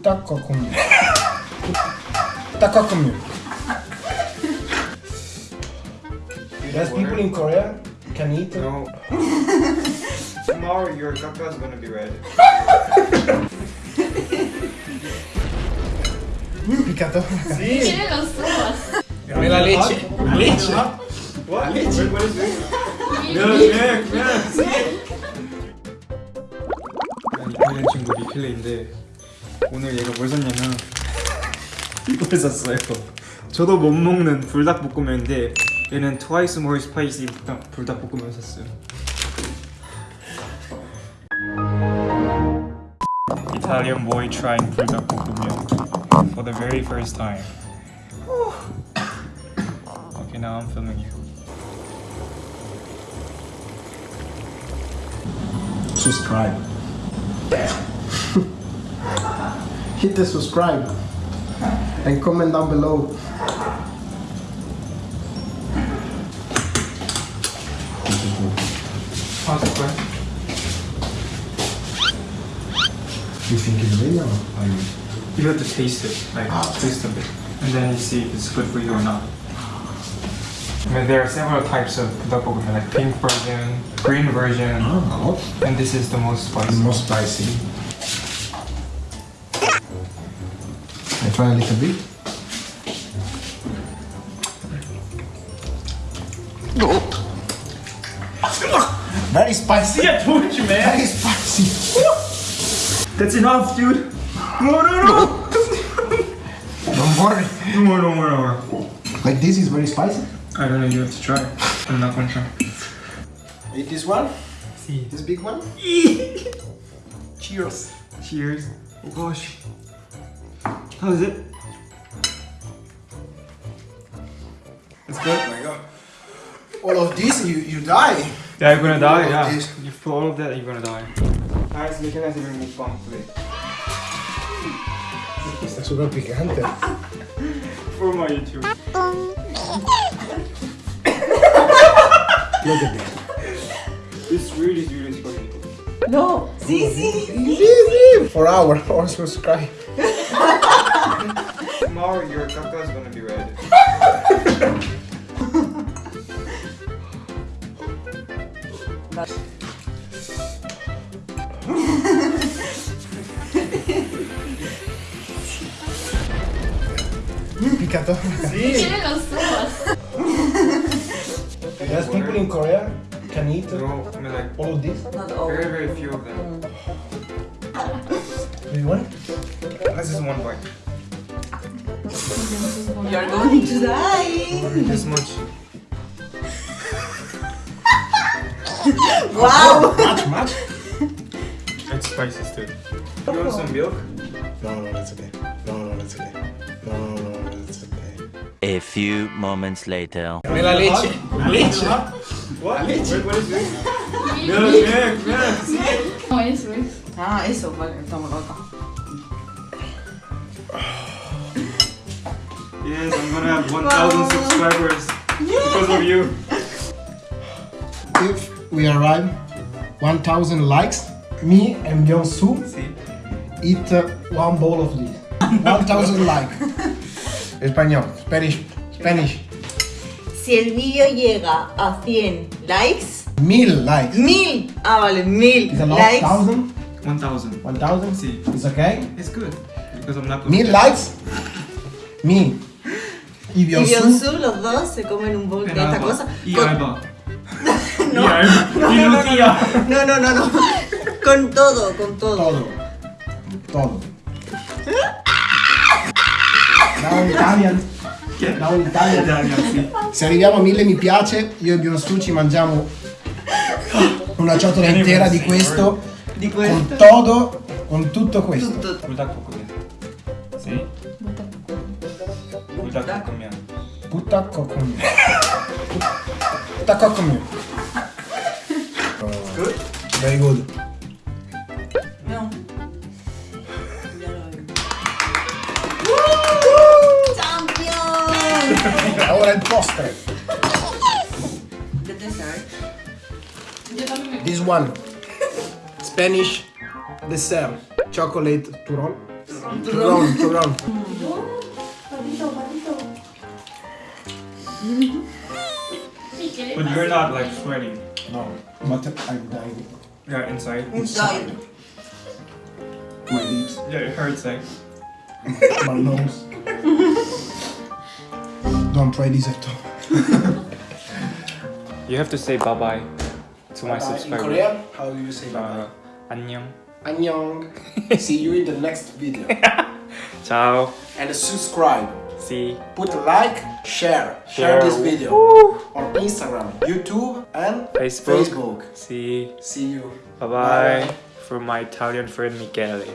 Putta kokumyo. Putta kokumyo. There's people in Korea can eat. No. Tomorrow your caca is gonna be red. Piccato. Tiene los ojos. Dame la leche. La leche. What? Leche. Wait, what is this? Milk, milk, milk. 이탈리안 친구 리필레인데 오늘 얘가 뭘 샀냐면 이걸 샀어요. 저도 못 먹는 불닭볶음면인데 얘는 more spicy 불닭- 불닭볶음면 샀어요. Italian boy trying 불닭볶음면 for the very first time. Okay, now I'm filming you. Subscribe. Hit the subscribe and comment down below. How's it going? You think it's real or you? You have to taste it, like ah. taste of it, and then you see if it's good for you or not. I mean, there are several types of tteokbokki, like pink version, green version, Oh, and this is the most spicy. more spicy. I try a little bit. Oh. Very spicy. I told you, man. Very spicy. That's enough, dude. No, no, no. Don't worry. No more, no more, no more. Like this is very spicy. I don't know. You have to try. I'm not gonna try. Eat this one. See. This big one. Cheers. Cheers. Oh gosh. How is it? It's good. Oh my god. All of this, you, you die. Yeah, you're gonna die. All Yeah. this. You put all of that, you're gonna die. Guys, look at us even mukbang today. Sta super piccante. For my YouTube. Look at that. It's really, really spicy. No, sí, sí. For our or subscribe. Tomorrow your caca is gonna be red. Piccato. Tiene los ojos. There's people in Korea can eat No, I mean like all of this. Not all. very, very few of them. Do you want? This is one bite. You're going to die. This much. Wow. Much, much? It's spicy still. You want some milk? No, no, that's okay. No, no, that's okay. No, no, no, that's okay. A few moments later. Dame la leche. La leche. What? Wait, what is this? milk, milk, milk. No, eso es. Ah, eso, vale, estamos acá. Yes, I'm gonna have 1,000 subscribers because of you. If we arrive 1000 likes, me and Byung-Soo See? eat uh, one bowl of this. 1000 likes. Español. Spanish. Spanish. Si el vídeo llega a 100 likes, Mil likes. mil, ah vale, mil Is a lot? likes, Thousand? 1,000. 1000? See? It's okay? It's good because I'm not Mil likes. Me. Y. Byung-Soo, los dos se comen un bowl de esta cosa. Y con-. No. Y Alba. Y Lucía. No, no, no, no. Con todo, con todo. Todo. Todo. In Italian. In Italian. Italia, sì. Se arriviamo a mille mi piace, io e Byung-Soo ci mangiamo una ciotola intera di questo, Di con questo. todo, con tutto questo. Tutto. Puta comió. Puta comió. Puta comió. Good? Oh, very good. No. Postre. The dessert. This one. Spanish dessert. Chocolate turon. Turon, turon. turon. But you're not like sweating. No, but I'm dying. Yeah, inside. Inside. My lips, Yeah, it hurts like. my nose. Don't try this at all. You have to say bye bye to my Uh, in subscriber. Korean, how do you say bye Uh, 안녕. Annyeong. See you in the next video. Ciao. And subscribe. See. Put like, share, Share. share this video on Instagram, YouTube, and Facebook. Facebook. See. See you. Bye bye. For my Italian friend Michele.